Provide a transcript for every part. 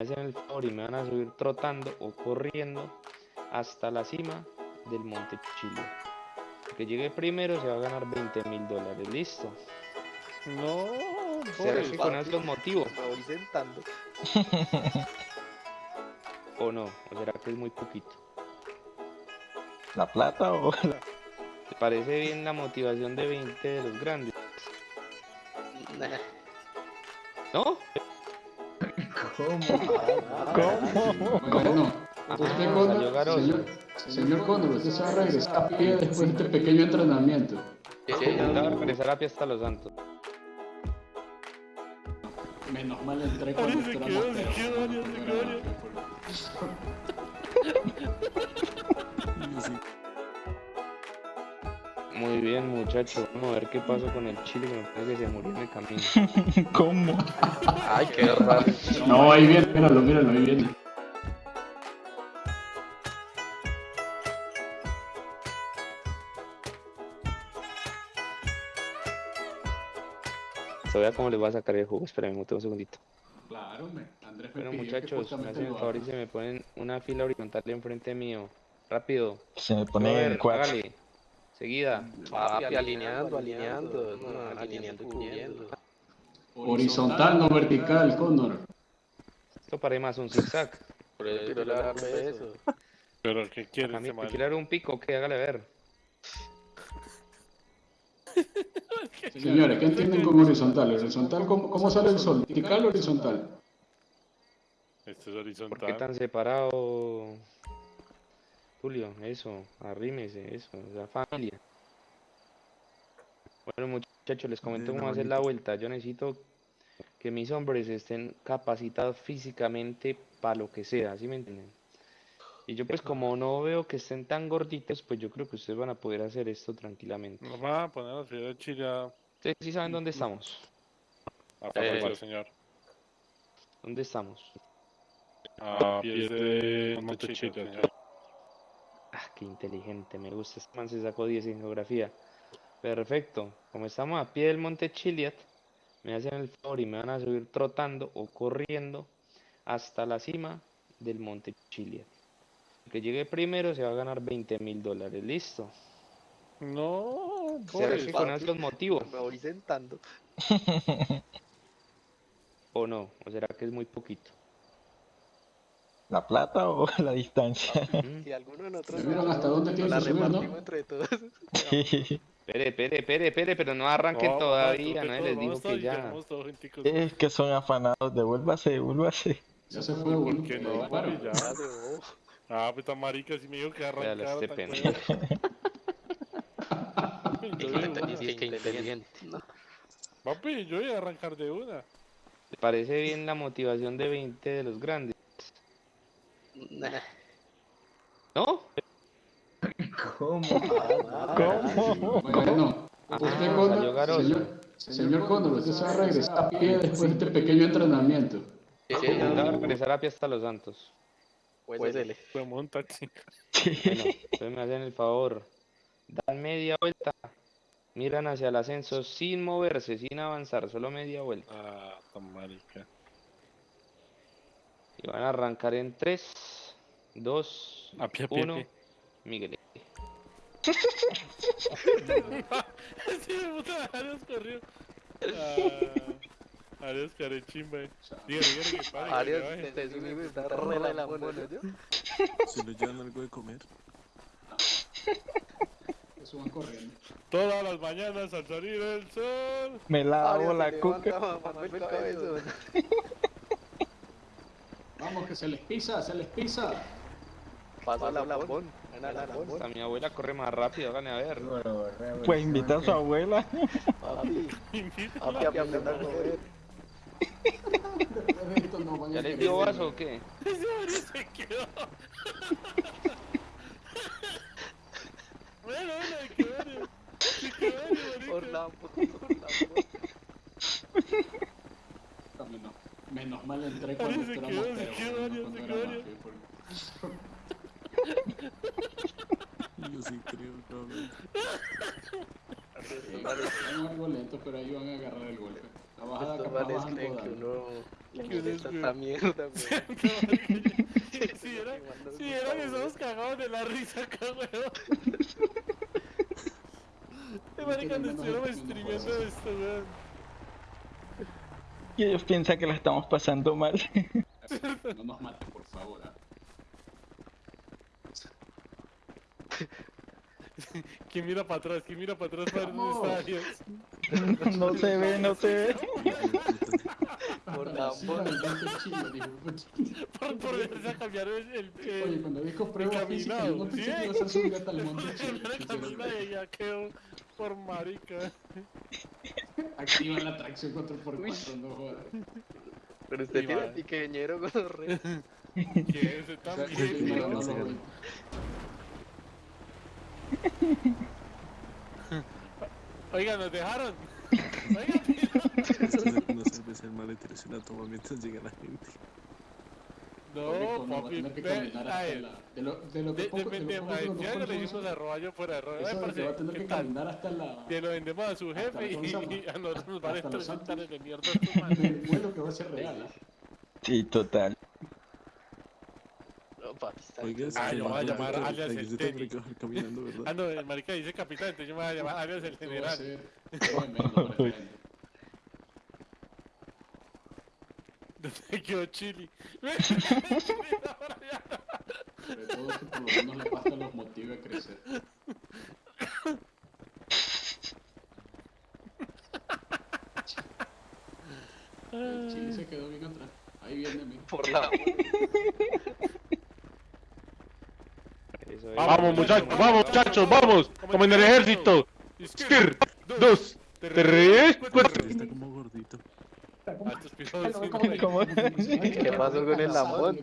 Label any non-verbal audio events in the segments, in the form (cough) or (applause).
hacen el favor y me van a subir trotando o corriendo hasta la cima del Monte Chile. El que llegue primero se va a ganar 20 mil dólares. ¿Listo? No, ¿Será que con eso los motivo? Me voy sentando. (laughs) ¿O no? ¿O será que es muy poquito? ¿La plata o la... (laughs) ¿Te parece bien la motivación de 20 de los grandes? Nah. ¿No? (laughs) ¿Cómo? ¿Cómo? Bueno, Ah, usted salió Cóndor, señor, señor Cóndor, usted se va a regresar a pie después de este pequeño entrenamiento. Sí, va a regresar a pie hasta los santos. Menos mal entré cuando se usted era quedó, se quedó, se quedó, (laughs) Muy bien, muchachos. Vamos a ver qué pasó con el chile que me parece que se murió en el camino. (laughs) ¿Cómo? Ay, qué raro. No, ahí viene, míralo, míralo, ahí viene. Se vea cómo les va a sacar el jugo. Espérenme un segundito. Claro, Andrés me Bueno, muchachos, me hacen el favor y se me ponen una fila horizontal enfrente mío. Rápido. Se me pone el cuatro. Seguida. Papi, alineando, alineando. No, alineando. Horizontal, no vertical, Cóndor. Esto parece más un zigzag. Por eso quiero darme eso. Pero ¿qué quiere A mí me man? quiere dar un pico, que hágale ver. Señores, ¿qué entienden con horizontal? ¿Horizontal cómo, cómo sale el sol? ¿Vertical o horizontal? Este es ¿Por qué horizontal. tan separado? Julio, eso, arrímese, eso, la familia. Bueno, muchachos, les comento cómo hacer la vuelta. Yo necesito que mis hombres estén capacitados físicamente para lo que sea, ¿sí me entienden? Y yo pues como no veo que estén tan gorditos, pues yo creo que ustedes van a poder hacer esto tranquilamente. Nos van a poner a ciudad de Chile Ustedes sí saben dónde estamos. a Eh, señor. ¿Dónde estamos? A pies de Monte Chile, señor. Ah, qué inteligente, me gusta. Este man se sacó 10 en geografía. Perfecto. Como estamos a pie del monte Chiliad, me hacen el favor y me van a subir trotando o corriendo hasta la cima del monte Chiliad. El que llegue primero se va a ganar 20 mil dólares. ¿Listo? No, ¿Será pobre. que con eso los motivo? Me voy sentando. (laughs) ¿O no? ¿O será que es muy poquito? ¿La plata o (laughs) la distancia? Si alguno de nosotros ¿Ya vieron hasta dónde tiene la que subir, no? repartimos entre todos. (laughs) Espere, espere, espere, espere, pero no arranquen No, todavía. Nadie les vamos que ya. es que son afanados. Devuélvase, devuélvase. Ya se fue. ¿Por qué no? Ya. Ah, pues tan marica, si me dijo que Véalo, arrancara este tan pendejo. digo, (laughs) inteligente. No. Papi, yo voy a arrancar de una. ¿Te parece bien la motivación de 20 de los grandes? Nah. ¿No? ¿Cómo? ¿Cómo? Bueno, Ah, usted Cóndor, garoso. señor, señor Cóndor, usted se va a regresar a pie después de este pequeño entrenamiento. Sí, Va a regresar a pie hasta los santos. pues dele. Fue un taxi. Bueno, entonces me hacen el favor. Dan media vuelta. Miran hacia el ascenso sin moverse, sin avanzar, solo media vuelta. Ah, tan marica. Y van a arrancar en 3, 2, A pie, a pie, a 1. pie. Miguel. Sí, puta, Arias corrió. Ah, Arias care chimba. eh. Dígale, dígale que pare. Arias, te hijo de está re la lambona, ¿yo? Si le llevan algo de comer. Corriendo. Todas las mañanas al salir el sol. Me lavo Arias, la cuca. (laughs) levanta mamando el cabezón. Vamos, que se les pisa, se les pisa. Pasa la lambón. La mi abuela corre más rápido, háganle a ver. Pues invita a su abuela. (laughs) Papi, papi, a a (laughs) ¿Ya querer dio vaso o qué? Se quedó. (laughs) Bueno, bueno, que Arias, Por la por la Menos, mal entré cuando se quedó, se quedó, se era quedó, (laughs) Yo sí creo, cabrón. Van algo lento, pero ahí van a agarrar el golpe. La bajada Estos bajar creen que uno le Que uno molesta es esta mierda, weón. Si (laughs) era, si era que estamos cagados de la risa acá, weón. (laughs) De marica, nos estuviéramos streameando esto, weón. Y ellos piensan que la estamos pasando mal. (laughs) No nos mates, por favor. ah. (laughs) ¿Quién mira para atrás? ¿Quién mira para atrás para Dios? (laughs) No se ve, no se ve. Por la. Por, por verse a cambiar el... el, el Oye, cuando dijo prueba física, yo no pensé que ibas a subir hasta el (laughs) monte camina y ya quedó por marica. Activa la tracción 4x4, no jodas. Pero usted tiene pequeñero con los reyes. (laughs) Que ese (laughs) O sea, que también. Oiga, nos dejaron. Oiga, No sabes el maletero es una toma mientras llega la gente. no, no, a papi, a la... De lo, de lo que de, poco, de, de de, lo poco a conozco ya el le ruso, hicimos a Roballo fuera de rollo. Eso de que va a tener ¿qué que tal? caminar hasta la... Que lo vendemos a su jefe la y, y a nosotros nos 3 Santos. hectáreas de mierda vuelo que va a ser real. ¿ah? Sí, total. Está Oiga. Ah, yo voy a la- llamar la- alias el tenis. caminando, Ah, ¿verdad? no, el marica dice capitán, entonces yo me voy a llamar alias el general. (laughs) ¿Dónde quedó Chili? (laughs) Sobre todo que por lo menos la pasta los motive a crecer. (laughs) El chile se quedó bien atrás. Ahí viene mi. Por la. Vamos, muchachos, vamos, muchachos, vamos. Como en el ejército. Skir, dos, tres, cuatro. Está como gordito. ¿Qué pasó con el lambón?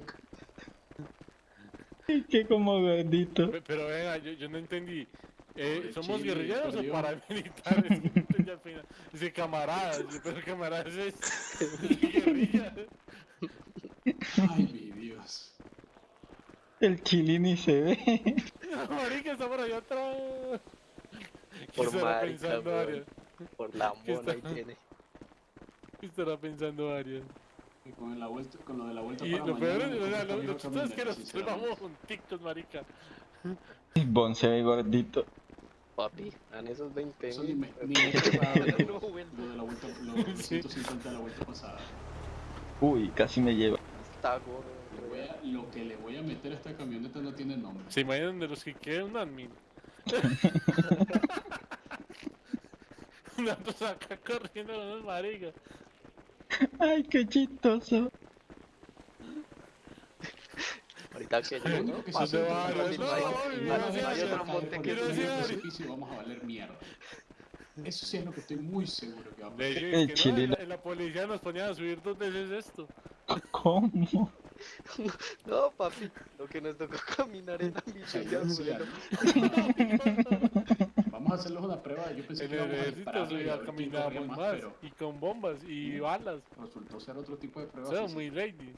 Que como gordito. Pe- Pero venga, yo, yo no entendí. Eh, ¿Somos Chile, guerrilleros o paramilitares? (laughs) Dice camaradas, yo, pero camaradas es (laughs) guerrilla. Ay, mi. El chili ni se ve. (laughs) Marica, está por allá atrás. ¿Qué Por estará marica, pensando weón. Arias? Por la ¿Qué mona ahí tiene. ¿Qué estará pensando Arias? Y con, la vuelta, con lo de la vuelta Y para lo peor es, o sea, lo, lo chistoso es que nos vamos junticos, marica. (laughs) Bon se ve gordito. Papi, dan esos 20 Eso ni mil. me, ni (laughs) No, lo, lo de la vuelta, lo, Sí. 150 de la vuelta pasada. Uy, casi me lleva. Está gordo. A- lo que le voy a meter a esta camioneta no tiene nombre. ¿Se imaginan de los que queda un admin? (laughs) Nosotros acá corriendo con unos maricas. Ay, qué chistoso. Ahorita que yo, único ¿no? que hay- precipicio y vamos a valer mierda. Eso sí es lo que estoy muy seguro que va a en la, policía nos ponían a subir dos veces esto. ¿Cómo? (laughs) No, papi. Lo que nos tocó caminar en la Señor, milla, sí, Vamos a (laughs) hacerles una prueba. Yo pensé En que el íbamos a dispararle y a más, más, pero y con bombas y balas. resultó ser otro tipo de prueba. Son muy ladies.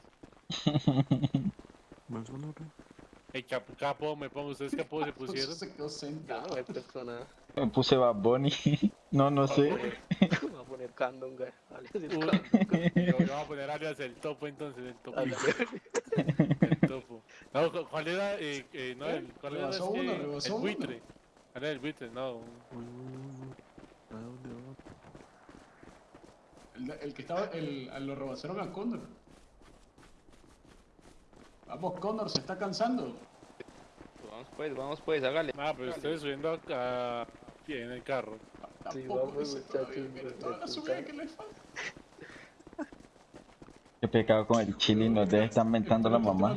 (laughs) Más o menos. Ey, capo, capo, me pongo, ustedes capo se pusieron. Se quedó No, sentado. no hay persona. Me puse Bad Bunny. No, no sé. Va a poner candonga. alias el Uy. candonga. (laughs) Yo, yo voy a poner alias el topo entonces, el topo. (laughs) El topo. No, cu- ¿cuál era? Eh, eh, no, el, ¿cuál era? Es que- el buitre. ¿Cuál era el buitre? No. ¿A dónde va? El, el que estaba, el, a lo rebasaron a Connor. Vamos, Connor, se está cansando. Vamos pues, vamos pues, hágale. Ah, pero ustedes subiendo acá pie en el carro. Sí, Tampoco vamos, muchachos, toda la subida que le falta. Qué pecado con el chili. Nos debe estar mentando la mamá.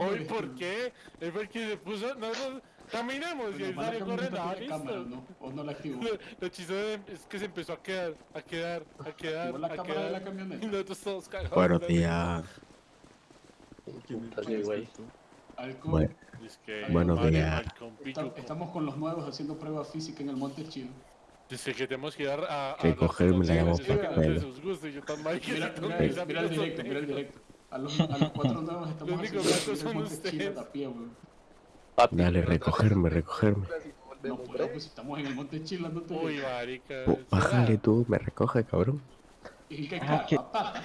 Hoy, ¿por qué? Él fue el que se puso. Nosotros caminamos y él salió corriendo. Ah, cámara, listo. ¿no? ¿O no la activó? Lo, lo chistoso es que se empezó a quedar, a quedar, a (laughs) quedar, Activó la a cámara de la quedar. Y camioneta. nosotros todos cagados. Buenos días. Bueno. Es Buenos días. estamos con los nuevos haciendo prueba física en el Monte Chino. Dice que tenemos que ir a. a Que cogerme la que marica, Mira, mira, que mira el directo, mira el directo. A los, a los cuatro nuevos estamos Los únicos blancos son ustedes. Dale, recogerme, recogerme. No puedo, pues estamos en el Monte Chino, no te Uy, marica. Oh, bájale tú, me recoge, cabrón. ¿Y qué Ah, que-.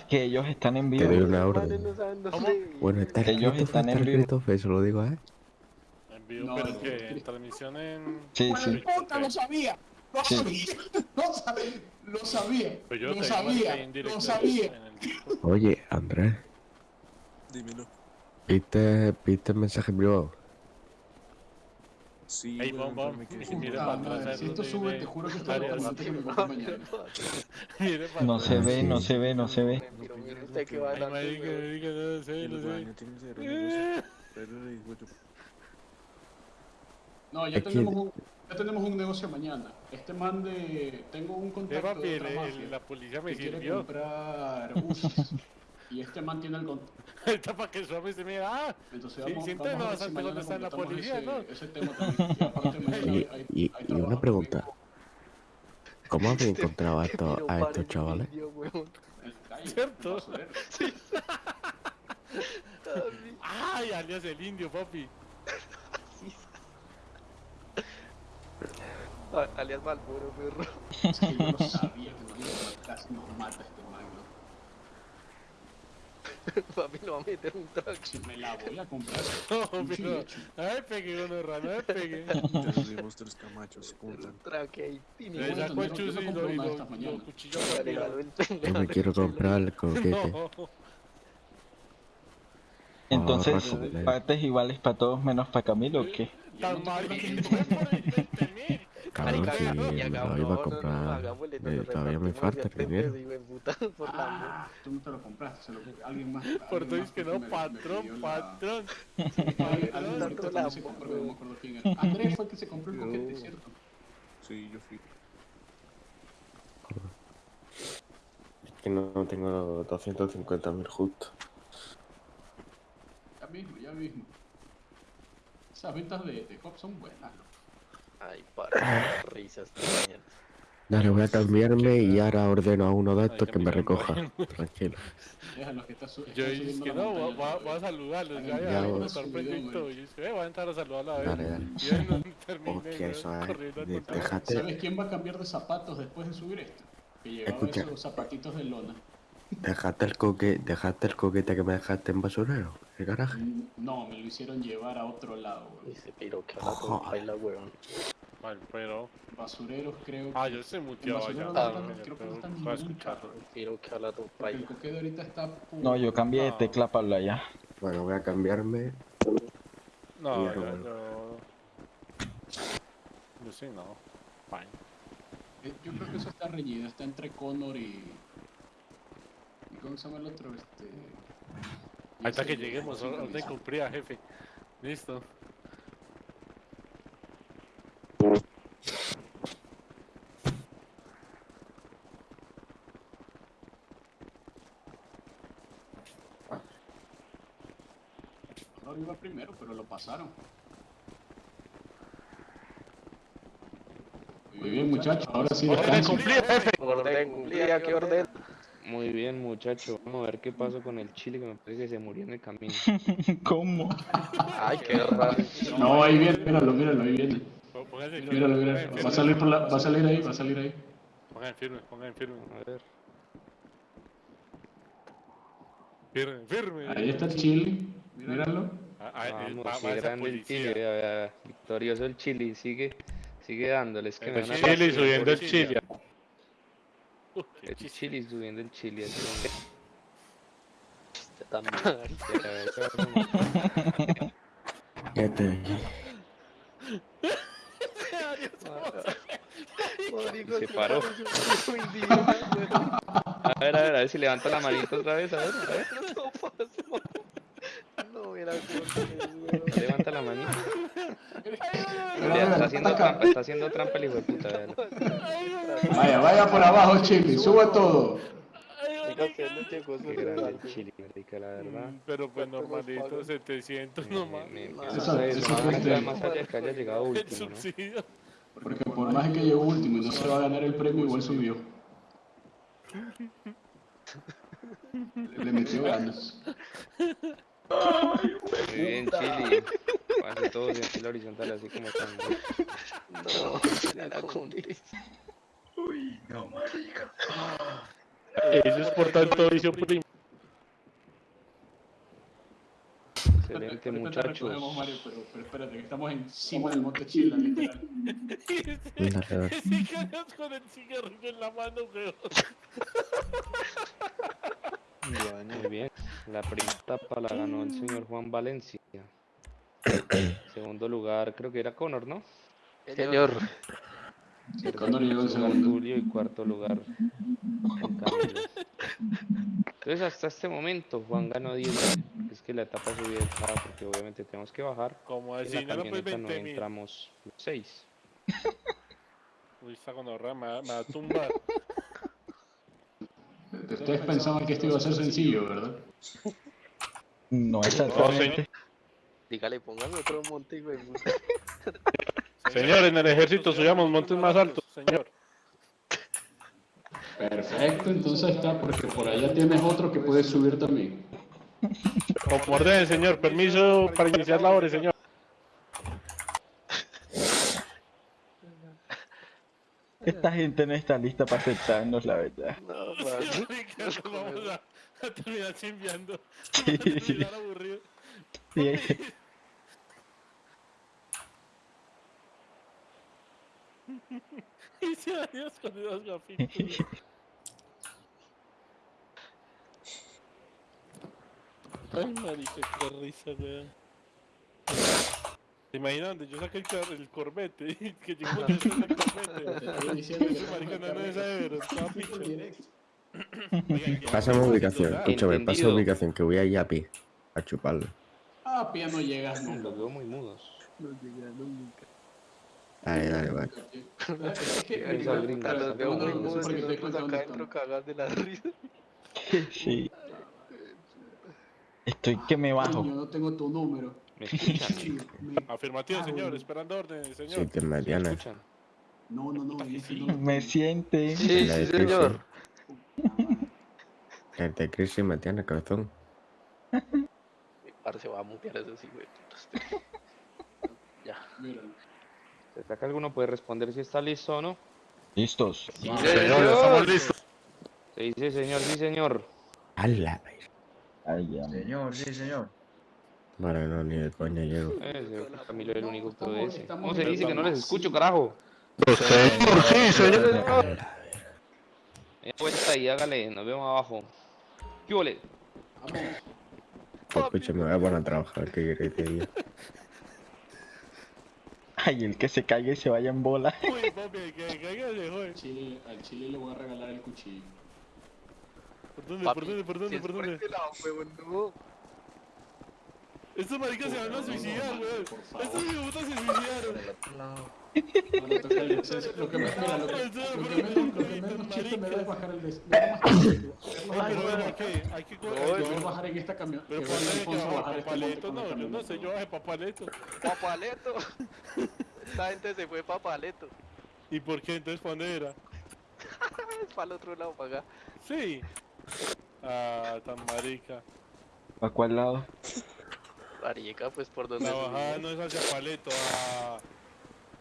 Que ellos están en Te doy vivo. una orden. ¿Cómo? Bueno, está Ellos escrito, están está en vivo. fe, se lo digo, ¿eh? En vivo, No, pero no, que transmisión en. Sí, sí. puta, lo sabía. Lo Sí. sabía. (laughs) Lo sabía. Lo sabía. Pues yo Lo sabía. Lo sabía. Oye, Andrés, Dímelo. ¿viste, ¿viste el mensaje privado? Sí, Ey, bom, bom. para atrás, madre, Si esto sube, te juro que esto varias- lo prometo que me voy mañana. (laughs) No se ve, no se ve, no se ve. Pero mire usted que va weón. marica, no sé, Que no digo yo. No, ya tenemos, un, ya tenemos un negocio mañana. Este man de... Tengo un contacto papi, de otra el- mafia la policía me que quiere sirvió. comprar buses. (laughs) y este man tiene el contacto. (laughs) Ahorita para que suave se mira. Ah, Entonces Sí, vamos, sí vamos a ver si dónde está la policía, ese, ¿no? ese tema también. Y aparte mañana Y, hay, hay, y- hay y una pregunta. conmigo ¿Cómo habéis (laughs) encontrado a tiro a estos chavales? ¿Cierto? basurero. ay, alias el indio, papi. Alias Malboro, perro. Es que yo lo (laughs) sabía que matar, casi nos mata este man. ¿no? Papi, lo va a meter un track. Si me la voy a comprar. (laughs) No, pero. Ay, pegué uno raro, ay, pegué. Dimos tres camachos. ¿Cómo Un track ahí. tini, Le sacó el chuzo me y lo, y una de lo, estas lo mañana. cuchilló Le por regaló arriba. el- le Yo me quiero comprar el coquete. (laughs) No. Entonces, partes iguales para todos menos para Camilo, ¿o qué? Tan mal. Fue por 20 mil. Cabrón, Marica, si y me hagamos- lo iba a no, no, no, comprar, eh, todavía me falta el dinero. Ah, tú no te lo compraste, se lo alguien más. (laughs) Por alguien todo más es que no, patrón, patrón. (laughs) Alguien- alguien Tanto ahorita la también se amo, compró, no me weón. acuerdo quién era. Andrés fue el que se compró el coquete, ¿cierto? Sí, yo fui. Que no tengo 250 mil justo. Ya mismo, ya mismo. Esas ventas de, de Hop son buenas, loco. Ay, para risas. Dale, voy a cambiarme y ahora ordeno a uno de estos que me recoja. Tranquilo. (laughs) Yo dije que no, va a saludarlos. Ya, Ya, voy proyecto. güey. Y yo dije, eh, voy a entrar a saludarla a ver. Dale, dale. Yo no terminé. Eso control. Déjate. ¿Sabes quién va a cambiar de zapatos después de subir esto? Que llevaba Escucha. esos zapatitos de lona. Dejaste el coque, dejaste el coquete que me dejaste en basurero, el garaje. Mm, No, me lo hicieron llevar a otro lado, güey. Dice, pero que baila, weón. Mal, pero. Basureros creo Ah, que... yo Ah, no pero están- creo que no están ningún carro. Pero que habla tu Porque el coquete ahorita está... puro. No, yo cambié de No. tecla para hablar ya. Bueno, voy a cambiarme. No, Ya, yo, yo. Yo sí, no. Fine. Eh, Yo creo que eso está reñido, está entre Connor y... ¿Y cómo se llama el otro? Este... Hasta ese que lleguemos, orden cumplida, jefe. Listo. Connor iba primero, pero lo pasaron. Muy bien, muchachos, ahora sí Orden cumplida, jefe. Orden, cumplida, ¿qué orden? Muy bien, muchacho. Vamos a ver qué pasó con el chile que me parece que se murió en el camino. (laughs) ¿Cómo? Ay, qué raro. No, ahí viene, míralo, míralo, ahí viene. Míralo, firme, míralo. Va a salir por la, va a salir ahí, va a salir ahí. Pongan firme, pongan firme. A ver. Firme, firme. Ahí está el chile, míralo. Ah, ah, eh, Vamos, va- va grande el chile. Victorioso el chile. Sigue, sigue dándole. Es que me El van a chile subiendo el chile. (laughs) El chiste. chile subiendo el chile. así. Usted también. Ya te dije. Marico, Se paró. (laughs) A ver, a ver, a ver si levanta la manito otra vez. A ver, a ver. Mira cómo. (laughs) Levanta la Vea, mira, está haciendo trampa, está haciendo trampa el hijo de puta. Vaya, vaya por abajo, chile, sube todo. Qué grande chile, marica, la verdad. Mm, Pero pues ¿Cuánto nos normalito, pagan? 700 Me, nomás. me Eso- subsidio. Porque por más que llegó último y no se va a ganar el premio, igual subió. Le, (laughs) le metió ganas. Muy bien, Chile. Hace todo en fila horizontal, así como cuando. No, la condición. Eso es por tanto vicio primo. Excelente, muchachos. Mario, pero, pero espérate, que estamos encima del monte Chila, literal. Anda, peor. Ese caras con el cigarrillo en la mano, weón. (laughs) Muy bien. La primera etapa la ganó el señor Juan Valencia. (coughs) Segundo lugar, creo que era Conor, ¿no? Señor, Sí, Connor llegó en Tercer lugar segundo. Julio y cuarto lugar. Entonces hasta este momento Juan ganó 10 porque es que la etapa bajada porque obviamente tenemos que bajar. Como En así, la no lo pues camioneta no 20 mil. entramos los 6. Uy, me, va- me va a tumbar. (laughs) Ustedes pensaban que esto iba a ser sencillo, ¿verdad? No exactamente. dígale, póngame otro monte, güey. Señor, en el ejército subíamos montes más altos, señor. Perfecto, entonces está, porque por allá tienes otro que puedes subir también. Como orden, señor. Permiso para iniciar labores, señor. Esta gente no está lista para aceptarnos, la verdad. No, (laughs) man. Ricardo, vamos a, a terminar chimbeando. (laughs) Sí. Vamos a terminar aburrido. Sí. (laughs) Y se dañó con esos gafitos. Ay, marica, qué risa, weón. ¿Se imaginan donde yo saqué el, car- el Corvette? que llegó con el que Ese marica no, es. Oigan, ¿qué Pásame ubicación, escúchame, pasa ubicación que voy a Yapi a chuparlo. Ah, pía no llegas nunca. Los veo muy mudos. No llegaron nunca. Dale, dale, vale. Es que, Los veo muy mudos por y qué estoy nosotros contando acá esto. dentro cagados de la risa. Sí. Estoy que me bajo. Coño, no tengo tu número. ¿Me escuchan? Sí, me- Afirmativo, Ah, señor, bueno. esperando órdenes, Sí, señor. te ¿Me Mariana. escuchan? No, no, no. Me siente. Sí, la sí, señor. Que te Chris y cabezón. Mi parce va a mutear eso sí, güey. putas. (laughs) Ya. ¿Se saca alguno puede responder si está listo o no? Listos. Ah, Señor, estamos listos. Se dice señor, sí señor. Ya. Señor, sí, señor. Vale, no, ni de coña llego. Ese Camilo es el único que obedece. estamos ¿Cómo se dice que no les escucho, carajo? Señor, sí, señor. Media vuelta y hágale, nos vemos abajo. ¿Qué ole? Vamos. Escúchame, me voy a poner a trabajar, ¿qué querés que te diga? (laughs) Ay, el que se caiga y se vaya en bola. Uy, papi, que caiga de joder. Chile, al Chile le voy a regalar el cuchillo. ¿Por dónde, Papi, por dónde, por si dónde, es por por dónde? este lado, huevón, no. Estos maricas se van a suicidar, weón. Estos hijuetas se suicidaron. Lo que me, (laughs) mira, lo que, menos, chiste me da es bajar el descenso. Ay, pero ¿por qué? Hay que Yo correr. voy a bajar en esta camión. Pero que ¿por venga qué que Alfonso a bajar bajar este papaleto? No, yo no sé, yo bajé papaleto. Papaleto. Esta gente se fue papaleto. ¿Y por qué? Entonces, ¿para dónde era? (laughs) Es para el otro lado, para acá. Sí. Ah, tan marica. ¿A cuál lado? Marica, pues por donde La bajada no es hacia paleto. Ah,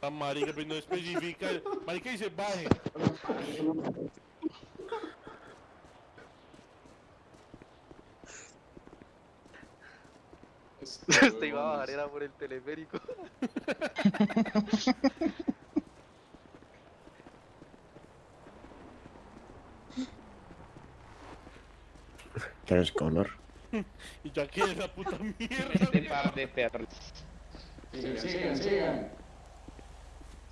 tan marica, pero no especifica. Marica dice baje. Este, (laughs) Usted iba a bajar, era por el teleférico. (laughs) ¿Quién es Connor? (laughs) Y yo aquí en esa puta mierda. Este par de perros. Sigan, sigan, sigan.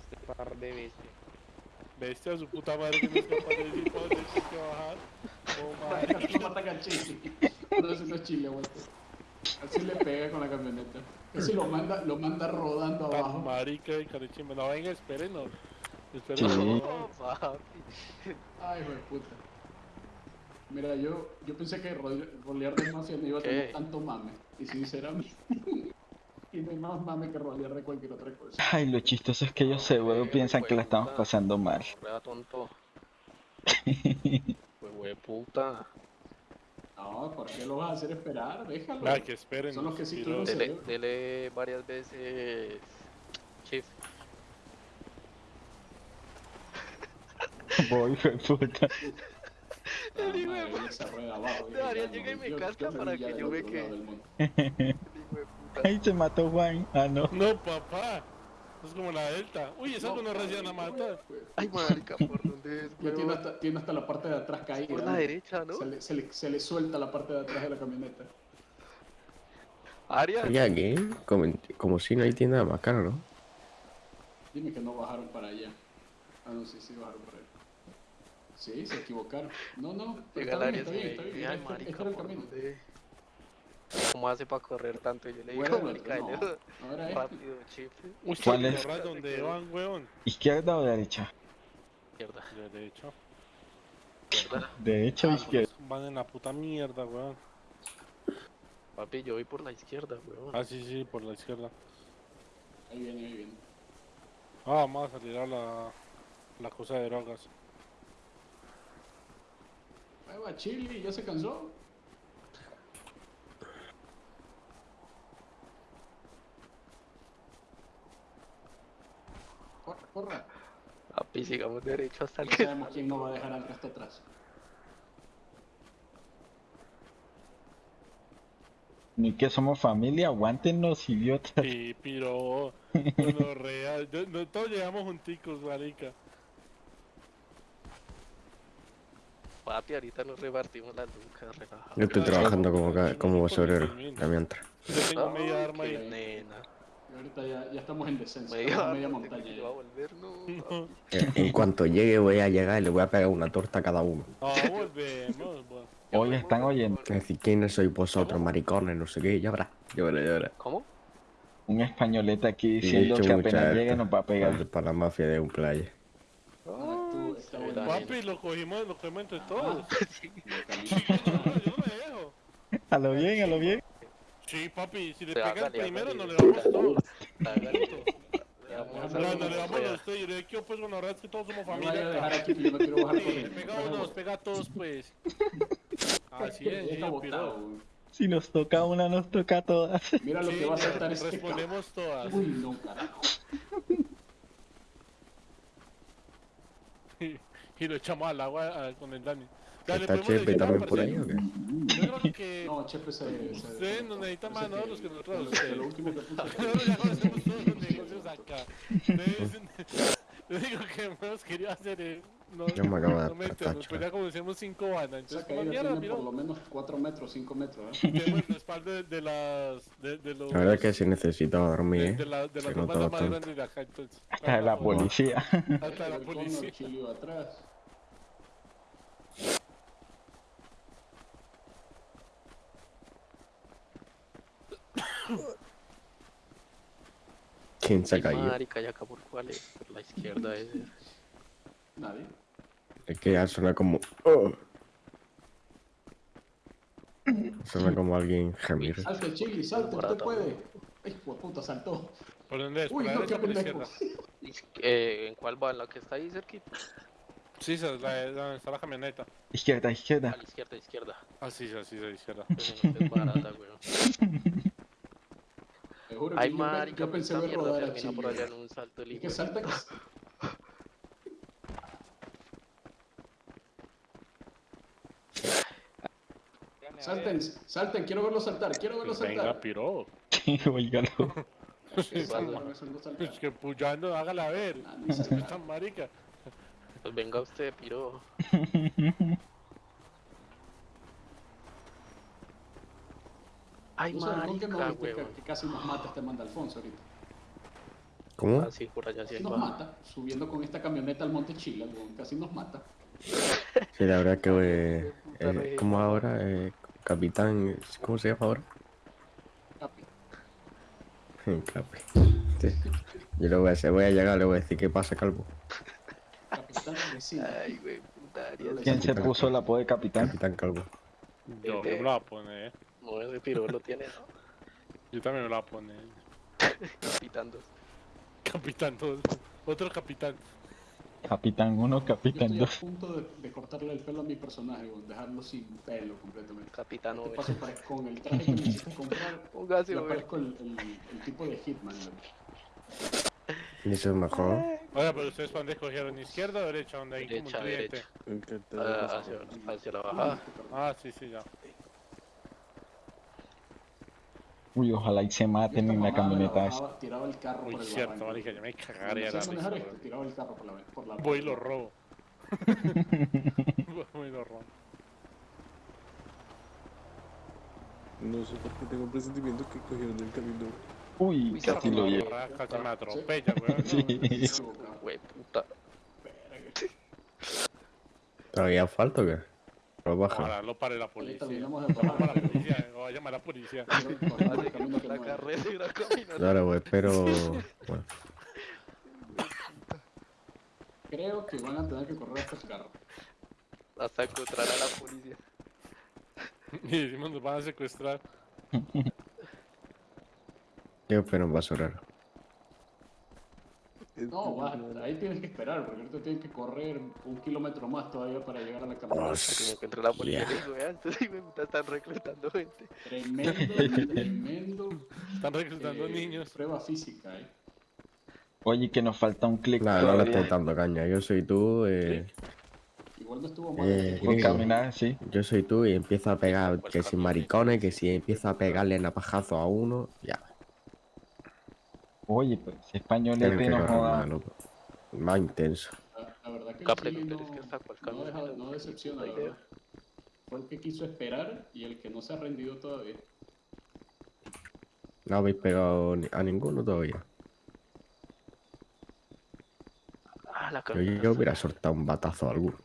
Este par de bestias. Bestia, su puta madre que no es capaz de decir para dónde hay que bajar. Oh, Marica, marica. no matan a Chile. No, es Chile, güey. Así le pega con la camioneta. Ese lo manda, lo manda rodando Tan abajo. marica y carechimba. No, venga, espérenos. Sí. Espérenos. No, papi. Ay, hijo de puta. Mira, yo, yo pensé que ro- rolear de mafia no iba a tener ¿Qué? tanto mame. Y sinceramente, (laughs) y no hay más mame que rolear de cualquier otra cosa. Ay, lo chistoso es que ellos seguro piensan que la estamos pasando mal. (laughs) Prueba tonto. (laughs) Pues hue puta. No, ¿por qué lo vas a hacer esperar? Déjalo. Que esperen. Son los que sí cerebro. Dele, dele varias veces. Chif. Voy, hijo de puta. Ah, llega y no, me casca para que yo me quede. Hijo. (laughs) Ahí se mató Juan. Ah, no. No, papá. Es como la delta. Uy, esa no recién a matar. Ay, marica, ¿por dónde es, Ya tiene hasta, tiene hasta la parte de atrás caída. Por la ¿no? derecha, ¿no? Se le, se, le, se le suelta la parte de atrás de la camioneta. Arias. Oye, aquí, como, como si no hay tienda más cara, ¿no? Dime que no bajaron para allá. Ah, no, sí, sí bajaron para allá. Sí, se equivocaron. No, no, pero está bien, está bien, está bien. Este, ay, este marica, era el ¿por camino. dónde? ¿Cómo hace para correr tanto? Yo le digo, Bueno, marica, no, este. rápido. Uy, ¿Cuál ¿Cuál es? ¿Dónde van, weón? ¿Izquierda o derecha? Izquierda, Derecho. izquierda. ¿Derecha o Ah, izquierda? pues, Van en la puta mierda, weón. Papi, yo voy por la izquierda, weón. Ah, sí, sí, por la izquierda. Ahí viene, ahí viene. Ah, vamos a salir a la, la cosa de drogas. Ahí va Chili, ya se cansó. Corra, corra. Papi, sigamos derecho hasta el Ya que sabemos quién no va a dejar al resto atrás. Ni que somos familia, aguántenos, idiotas. Sí, piro. No, real. Yo- no, todos llegamos junticos, marica. Papi, ahorita nos repartimos las lucas, relajado. Yo estoy trabajando como, ca- como basurero, mientras. Yo tengo media arma ahí. nena. Y ahorita ya, ya estamos en descenso. Media, estamos en media montaña. (laughs) va a volver, no. (laughs) Eh, En cuanto llegue voy a llegar y le voy a pegar una torta a cada uno. no, volvemos. Hoy (laughs) están oyendo. Es decir, ¿quiénes sois vosotros, maricones? No sé qué, ya verás, ya verás, ya verás. ¿Cómo? Un españolete aquí diciendo he que apenas llegue nos va a pegar. Para la mafia de un playa. Ah, tú, está Ay, bueno. Daniel. Papi, lo cogimos, lo cogimos entre todos. (laughs) Sí. No, yo no me dejo. A lo bien, a lo bien. Sí, papi, si le Te pega el hágale, primero, no le damos todos. (laughs) Le No, no le damos a usted. Yo le digo, pues, bueno, la verdad es que todos somos familia. aquí yo me quiero bajar Sí, corriendo. pega a unos, pega a todos, pues. Así es, Ya sí, güey. Si nos toca una, nos toca a todas. Mira lo Sí, que va a saltar este respondemos todas. Uy, no, carajo. (laughs) Y lo echamos al agua a- con el Dani. Dale, ¿Está Chepe también por ahí o qué? Yo creo que No, Chepe se... ustedes nos necesitan más, ¿no? Los que nosotros. Lo, ustedes. lo último que puso. (laughs) Nosotros ya conocemos todos los negocios acá. Lo (laughs) único que hemos querido hacer es. No, Yo me acabo de meternos, ya conocemos cinco bandas. Esa Entonces, como caída mierda, tiene mira, por lo menos 4 metros, 5 metros. ¿eh? tenemos el respaldo de, de las. De, de los. La verdad es que sí necesitaba dormir, de, ¿eh? de la- de Se las nota dos bandas más bastante. grandes de acá, entonces. Hasta (laughs) de la policía. Hasta la El Connor, policía. Chilio atrás. ¿Quién se ha caído? marica, ¿y acá por cuál es? Por la izquierda es. Nadie. Es que ya suena como... oh. Suena como alguien gemir. Salte, Chili, salte, usted puede. Ay, puta, saltó. ¿Por dónde es? ¿Por Uy, la no, derecha qué o por la izquierda? Eh, ¿En cuál va? ¿En la que está ahí cerquita? Sí, esa es la de donde está la camioneta. Izquierda, A izquierda. la izquierda, izquierda. Ah, sí, sí, sí, a la izquierda. No es barata, weón. (laughs) Juro que Ay, yo, marica, yo pues pensé ver rodar a Chili. por allá en un salto Y de salta. (laughs) Salten, salten, quiero verlo saltar, quiero verlo Pues venga, saltar. piro. Salta, salta, salta. Es que puyando, hágala ver. Ah, ni salta. (laughs) Esta marica. Pues venga usted, piro. (laughs) Ay, Tú sabes, ¿con qué no marica, viste que, que casi nos mata este manda Alfonso ahorita? ¿Cómo? Ah, sí, por allá hay Nos mata, subiendo con esta camioneta al Monte Chila, weón, casi nos mata. Sí, la verdad que... (laughs) eh, eh, ¿Cómo ahora? Eh, capitán... ¿Cómo se llama ahora? Capi. Capi. Sí. Yo le voy a decir, voy a llegar, le voy a decir qué pasa, calvo. Capitán vecino. Ay, güey, puta. ¿Quién se puso el apodo de capitán? Capitán calvo. Yo Eh, me lo voy a poner. No, ese piro lo tiene, ¿no? (laughs) Yo también me lo voy a poner. Capitán dos. Capitán 2. Otro capitán. Capitán 1, Yo capitán estoy a 2. punto de, de cortarle el pelo a mi personaje, weón, dejarlo sin pelo completamente. Capitán Este Owen. paso parece con el traje que me hiciste comprar. Póngase, Yo parezco el, el, el tipo de Hitman. Y eso es mejor. Ay, Oiga, pero ustedes cuando escogieron izquierda o derecha, donde hay como un Derecha, cliente. derecha. Ah, por hacia, hacia la bajada. Ah, sí, sí, ya. Uy, ojalá y se maten en la camioneta esa. bajaba, Tiraba el carro Muy por el cierto, barranco. marica, yo me Cuando cagaría hacía la manejar risa, esto, weón. tiraba el carro por la, por la Voy y lo robo. (laughs) (laughs) Voy y lo robo. No sé por qué tengo un presentimiento que cogieron el camino. Uy, Uy, casi lo llevo. Casi me atropella, weón. (laughs) Sí. Güey, puta. ¿Todavía falta o qué? Lo baja. Ojalá lo pare la policía. bajar. la policía, o va a llamar a la policía. La. Claro, pues, pero... Bueno, Creo que van a tener que correr hasta el carro. Hasta encontrar a la policía. (laughs) Y decimos nos van a secuestrar. yo espero un basurero. No, vas, ahí tienes que esperar, porque ahorita tienes que correr un kilómetro más todavía para llegar a la camioneta. Hasta que me la policía. Le puta están reclutando gente. Tremendo, tremendo Están reclutando eh, niños. prueba física, eh. Oye, que nos falta un clic Claro, no le todavía. estoy dando caña. Yo soy tú, eh, Igual no estuvo mal. Eh, caminar, sí. yo soy tú y empiezo a pegar Pues que si maricones, que si empiezo a pegarle napajazo a uno, ya. Oye, pues si Tienen españolete que no joda. más, intenso. La, la verdad que Chile no, es que está cual no, camino, deja- no no sé, decepciona, la verdad. Fue el que quiso esperar y el que no se ha rendido todavía. No habéis pegado a ninguno todavía. Ah, la Yo, hubiera soltado un batazo a alguno.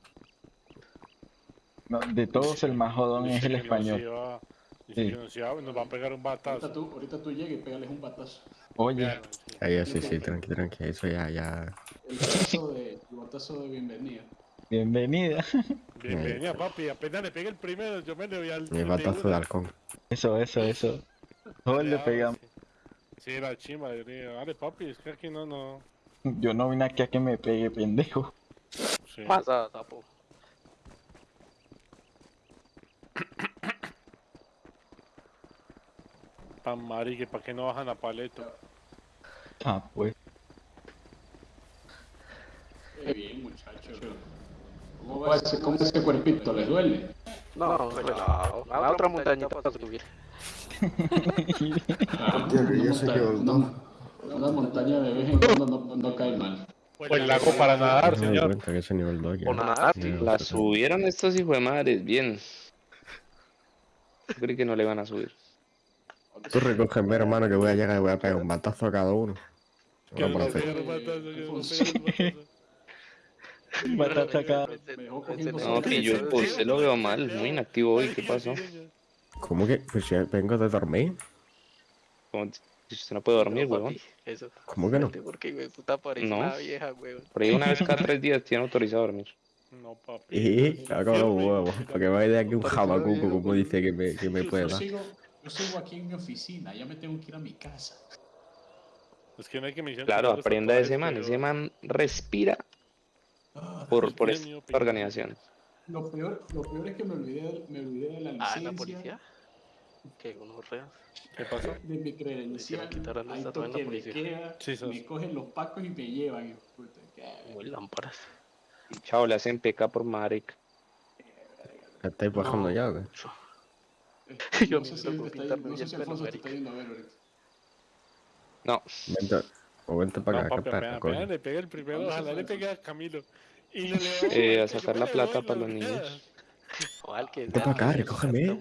No, de todos el más jodón es el español. Dice Sí. que nos iba- nos va a pegar un Ahorita batazo. tú, ahorita tú llegas y pégales un batazo. Oye, Vean, sí. Ahí sí, sí, tranqui, tranqui. Eso ya, ya. El batazo de, el batazo de bienvenida. bienvenida. (laughs) Bienvenida, papi. Apenas le pegué el primero, yo me le voy al. Mi batazo de halcón. Eso, eso, eso. Todos le pegamos. Sí, la chimba, yo digo, dale, papi, es que aquí no, no. Yo no vine aquí a que me pegue, pendejo. Sí. Pasa, sapo. Pan marique, ¿para qué no bajan a paleto? Ah, pues. Qué bien, muchachos. ¿Cómo va ese, cómo ese cuerpito? ¿Les duele? No, relajado. A otra montañita para subir. (laughs) Ah, que una yo sé que montaña de vez en cuando no, no cae mal. Pues lago para nadar, No señor. cuenta que ese nivel 2 ya. O nadar, no La subieron estos hijos de madres, bien. Yo creí que no le van a subir. Tú recógeme, hermano, que voy a llegar y voy a pegar un batazo a cada uno. Que Bueno, no un batazo, no un. Me dejó cogiendo No, que yo pues, se lo veo mal, muy inactivo hoy, ¿qué pasó? ¿Cómo que? Pues ya vengo de dormir. Si usted no puede dormir, No, papi, Eso. ¿Cómo que no? Porque, güey, puta parece No. una vieja, güey. Por ahí una vez cada tres días tiene autorizado a dormir. No, papi. Y (laughs) hago los huevos. Porque me de aquí un Parece una jabacuco, como dice que me, que me Yo- puede yo dar. Yo sigo aquí en mi oficina, ya me tengo que ir a mi casa. Es que no hay que mencionar Claro, los aprenda de ese man. Ese man respira Ah, por, por esta organización. Lo peor, lo peor es que me olvidé, me olvidé de la Ah, licencia, la policía. Que unos reas. ¿Qué pasó? de mi credencial, la toque queda, Sí, sos. me cogen los pacos y me llevan. qué- Muy lámparas. Y chao, le hacen peca por maric. ¿Estáis bajando ya qué? eh, (laughs) Yo no sé si está Alfonso te está yendo a ver ahorita. No, Vente, o vente para No, acá, papi, le pegué el primero, ¿Dónde se ojalá le pegue a Camilo. Y le (laughs) le Eh, a sacar la plata para los niños. Vente para acá, recógeme.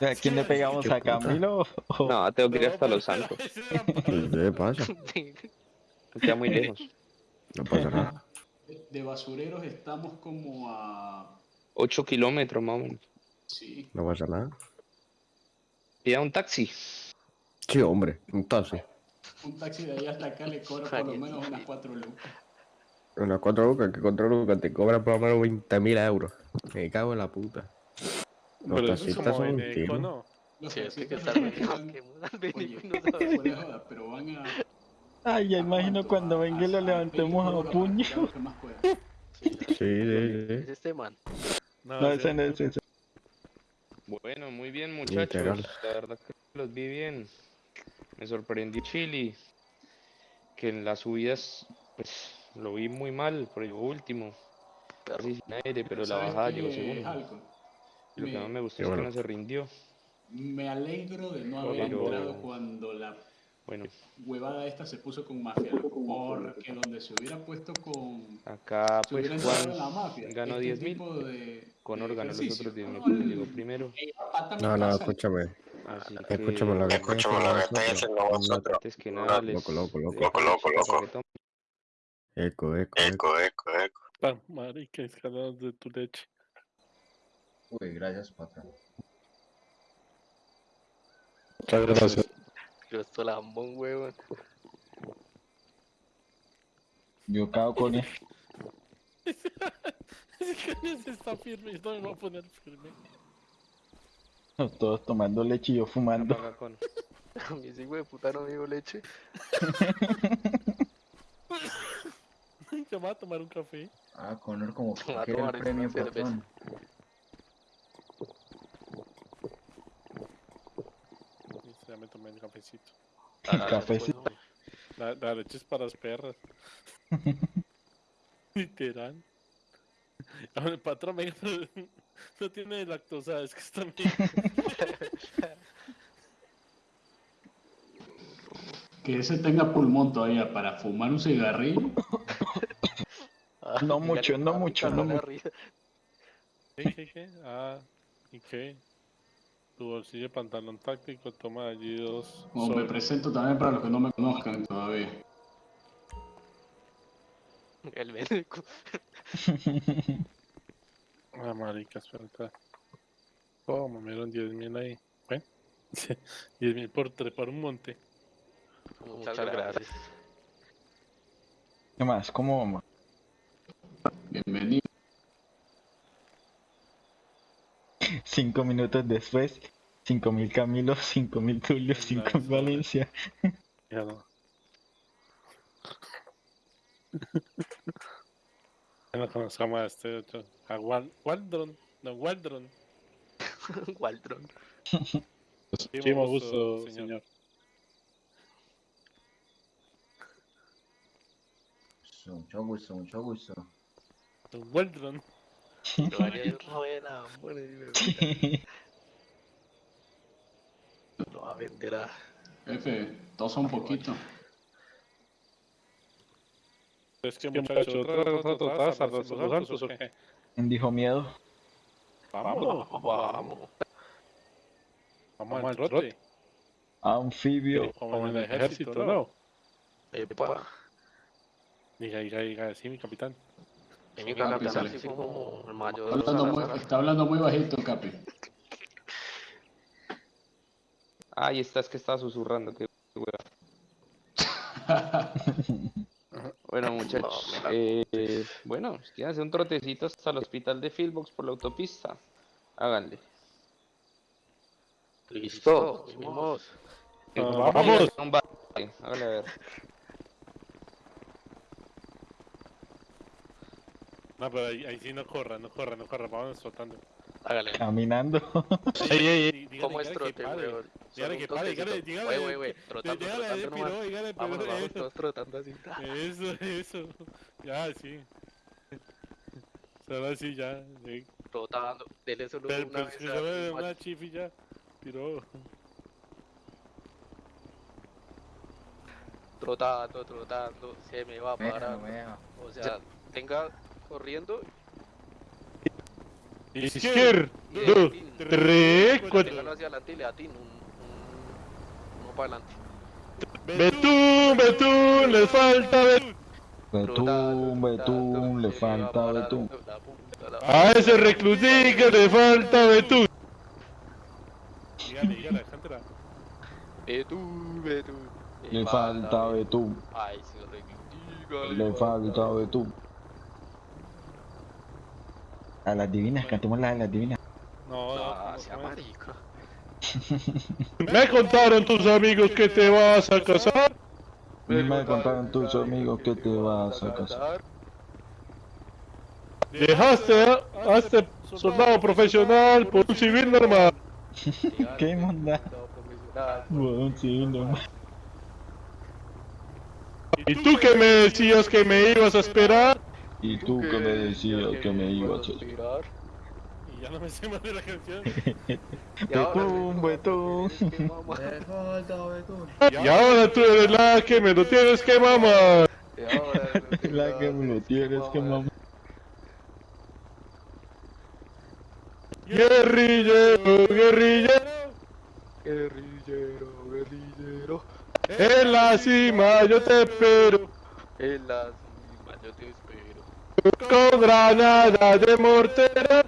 ¿A quién le pegamos? ¿A. Camilo? no, tengo que ir hasta Los (laughs) Santos. ¿Qué pasa? Queda muy lejos. No pasa nada. De, de basureros estamos como a... 8 kilómetros, más o menos. Sí, No pasa nada. Pida un taxi. Sí, hombre, un taxi. un taxi de ahí hasta acá le cobra por lo menos unas 4 lucas. Unas cuatro lucas, que cuatro lucas te cobran por lo menos 20.000 euros. Me cago en la puta. Los Pero taxistas son un tiro. ¿no? Los Sí, taxistas vendidos, que y no pero van a... Ay, ya imagino cuando venga y lo levantemos a puño. Sí, Sí, sí, Es este man. No, ese no es ese. Bueno, muy bien, Literal. muchachos. La verdad que los vi bien. Me sorprendió Chile. Que en las subidas, pues, lo vi muy mal, por llegó último. Casi sin aire, pero la ¿Sabes bajada llegó segundo. Lo que más me gustó es que no se rindió. Me alegro de no haber Pero- entrado cuando la Bueno, huevada esta se puso con mafia, loco, porque donde se hubiera puesto con... acá Se pues en la Juan mafia. ganó este 10 mil. tipo de- Conor de ganó los otros 10 mil No, porque el- llegó primero. No, no, escúchame. Así Escúchame lo que que, estoy haciendo vosotros. antes que nada les Loco, loco, loco. Loco, el loco, reggaetón. Eco, eco, eco. Pa, marica, escaladas de tu leche. Uy, gracias, patrón. Muchas gracias. Yo estoy lambón, weón. Yo cago con él. (laughs) Ese está firme, yo no me voy a poner firme. Todos tomando leche y yo fumando. (laughs) A mí ese hijo de puta no me dio leche. (laughs) Yo me voy a tomar un café. Ah, Connor como que el premio, cerveza. patrón. Listo, ya me tomé el cafecito. Ah, Cafecito. después, La, la leche es para las perras. (laughs) Literal. Ahora el patrón, (laughs) no tiene lactosa, es que está bien. (laughs) Que ese tenga pulmón todavía para fumar un cigarrillo. Ah, No mucho, no papi, mucho, no mucho. ¿Qué, qué, qué? Ah, ¿y qué? Tu bolsillo de pantalón táctico, toma allí dos. Como me presento también para los que no me conozcan todavía. El médico. (laughs) Ah, marica, espera. Oh, me dieron 10 mil ahí. ¿Ven? 10 (laughs) mil por trepar un monte. Muchas gracias. ¿Qué más? ¿Cómo vamos? Bienvenido. Cinco minutos después, cinco mil Camilo, cinco mil Tulio, cinco mil Valencia. Ya no. Ya no conozcamos a este otro. A Wal Waldron. No, Waldron. (laughs) Waldron. Muchísimo gusto, señor. Mucho gusto, mucho gusto. Waldron. (laughs) Buena, (laughs) Lo va a vender a. Jefe, tosa un poquito. Es que muchacho, otra otra taza, los los altos o qué? ¿Quién dijo miedo? Vamos, Vamos. vamos al trote. Anfibio. Como en el ejército, ¿no? Epa. Diga, diga, diga, sí, mi capitán. Mi Capi, sale. así como el mayor Está hablando, muy, está hablando muy bajito, Capi. (laughs) Ahí está, es que estaba susurrando, qué hueva. (laughs) Bueno, muchachos, No, eh, bueno, si quieren hacer un trotecito hasta el hospital de Fieldbox por la autopista, háganle. Listo, vamos. Un ba- Hágale a ver. No, pero ahí, ahí sí no corra, no corra, no corra, vamos soltando. Hágale. Caminando. Ey, ey, ey. ¿Cómo es trote, weón? Dígale que pare, dígale, dígale, Wey, wey, wey, Trotando, Dígale trotando dígale, Vámonos, pero vamos eso, todos trotando así. eso, (laughs) eso. Ya, sí. Solo así, ya. sí. Trotando. Dele solo Pero, una pero vez solo de una chifi ya. Tiró. Trotando, trotando. Se me va a parar. O sea, tenga corriendo Izquierdo, tres, cuatro. hacia adelante y le atin. Un, un, uno para adelante. Betún, Betún, les falta Betún. Betún, Betún, le falta Betún. A ese reclusica le falta Betún. Dígale, dígale, cántela. Betún, Betún. Le falta Betún. Ay, sí, reclusica, Le falta Betún. A las divinas, cantemos la de las divinas. No, No, no, sea no, marica. (laughs) Me contaron tus amigos que te vas a casar. Me contaron tus amigos que te vas a casar. Dejaste a, a este soldado profesional por un civil normal. (laughs) ¿Qué monda? Profesional. Bueno, sí, no. ¿Y tú que me decías que me ibas a esperar? Y tú que me decías que me ibas a esperar. Y ya no me sé más de la canción. (laughs) Betún, (laughs) betún. Y ahora tú eres la que me lo tienes que mamar. (laughs) La que me lo tienes que mamar. Guerrillero, guerrillero. Guerrillero, guerrillero. En la cima yo te espero. En la cima yo te espero. Con granada de mortero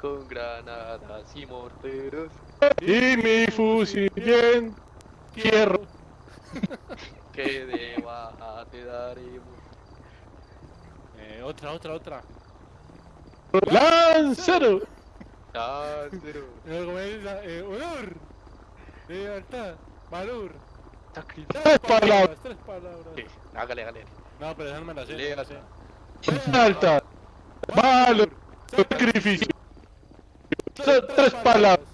Con granadas y morteros. y mi fusil bien fierro. (laughs) Que de baja te daremos. Eh, otra, otra, otra. Lancero. Láncero. (laughs) Eh. Eh, honor. Libertad. Valor. Tres palabras, tres palabras. Sí, Hágale, hágale. No, pero déjame la sé. Lea. la sé. Lealtad. Valor. Sacrificio. Son tres palabras.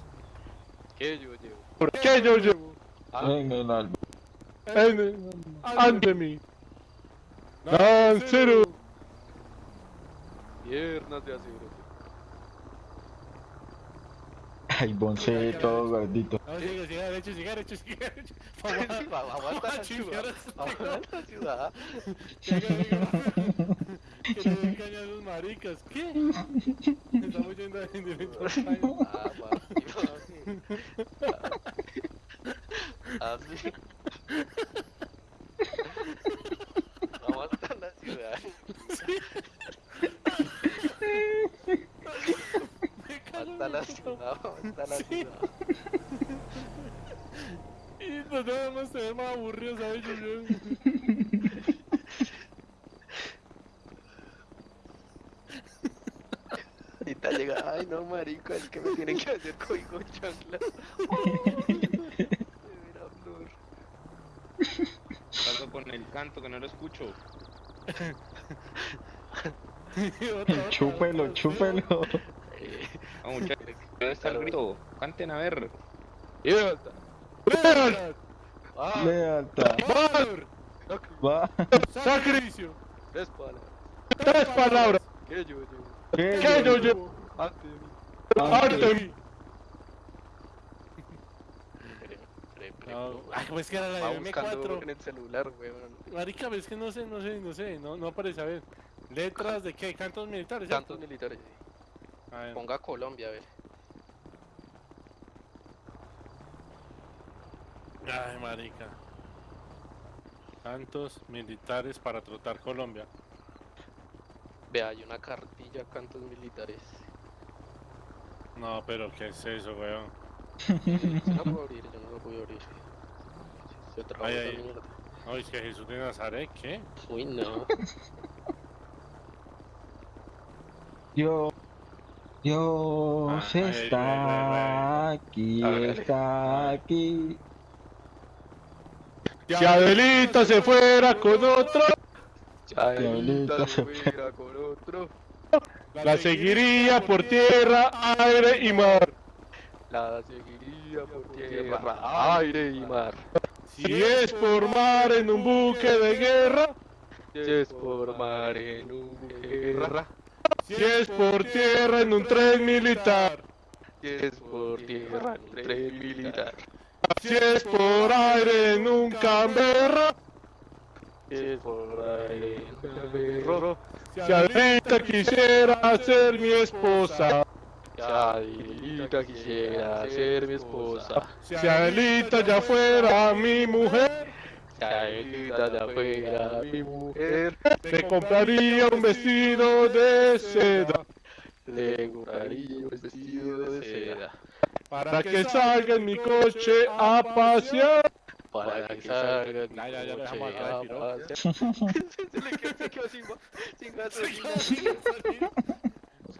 Que yo llevo. ¿Por qué yo llevo En el alma. en, ante mí? Lancero. Piernas de acero. Ay, Bonce, todo gordito. No, sigue, sigue derecho, sigue derecho, sigue derecho. Aguanta la ciudad. Aguanta la ciudad. Que le den caña (laughs) a maricas. ¿Qué? Estamos yendo en directo al baño. Ah. Así. Aguanta la ciudad. (laughs) cago en Aguanta la puta. ciudad. Aguanta la Sí. ciudad. (laughs) Y nos debemos tener más aburridos a ellos, yo. (laughs) Ahorita llega, ay no marica, es que me tienen que hacer código chancla. (laughs) De. Salgo con el canto que no lo escucho. Otra, otra, Chúpelo, otra, chúpelo. Eh, Ah, muchachos, ¿dónde está el grito? Canten a ver. vuelta. Lealtad, Ah, Lealtad. valor, Va. sacrificio. tres palabras. Tres palabras. Que yo llevo. ¿Qué Que yo llevo Ante mí. ante mí. No, ay, ¿cómo es que era la de buscando M4? en el celular, weón. Marica, pero es que no sé, no sé, no sé, no, no aparece, a ver. ¿Letras de qué? ¿Cantos militares? ¿cierto? militares. A Ponga Colombia, a ver. Ay, marica. Tantos militares para trotar Colombia. Vea, hay una cartilla, cantos militares. No, pero ¿qué es eso, weón? (laughs) Yo no puedo abrir, yo no lo puedo abrir. Se trabó Ay, esa ay. mierda. Ay, es que Jesús de Nazaret, ¿qué? Uy, no. Dios. Dios Ay, está aquí, está aquí. Si Adelita se fuera con otro, Chaelita se fuera con otro. la seguiría por tierra, aire y mar. La seguiría por tierra, aire y mar. Si es por mar en un buque de guerra, Si es por mar en un guerra. Si es por tierra en un tren militar, Si es por tierra en un tren militar. si es por aire en un canberra, Si es por aire en un perro. si Adelita quisiera ser mi esposa, Chaelita quisiera ser mi esposa. si Adelita ya fuera mi mujer, Chaelita ya fuera mi mujer. te compraría un vestido de seda. Le compraría un vestido de seda. Para que salga en mi coche a pasear. Para que salga en Ya, ya, ya, mi dejamos coche acá de a piro. pasear. (laughs) Se le quedó, sin gasolina.